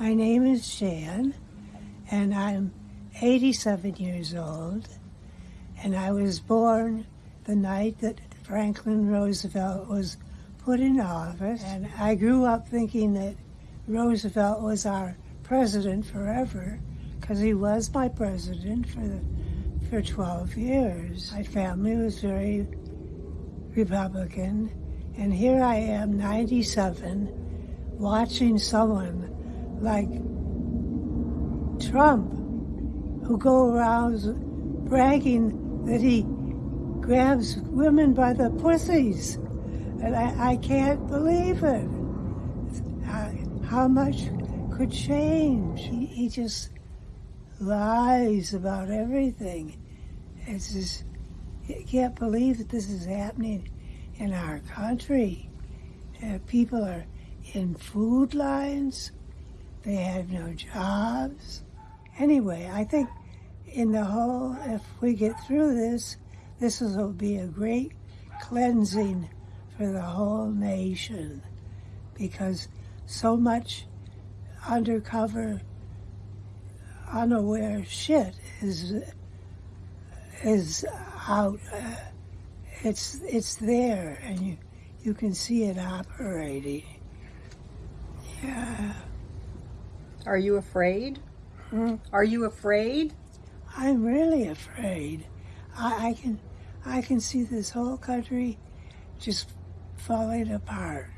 My name is Jan, and I'm 87 years old, and I was born the night that Franklin Roosevelt was put in office, and I grew up thinking that Roosevelt was our president forever because he was my president for the, for 12 years. My family was very Republican, and here I am, 97, watching someone like Trump who go around bragging that he grabs women by the pussies. And I, I can't believe it. Uh, how much could change? He, he just lies about everything. It's just, you can't believe that this is happening in our country. Uh, people are in food lines. They have no jobs. Anyway, I think in the whole, if we get through this, this will be a great cleansing for the whole nation because so much undercover, unaware shit is is out. It's it's there, and you you can see it operating. Yeah. Are you afraid? Hmm? Are you afraid? I'm really afraid. I, I can I can see this whole country just falling apart.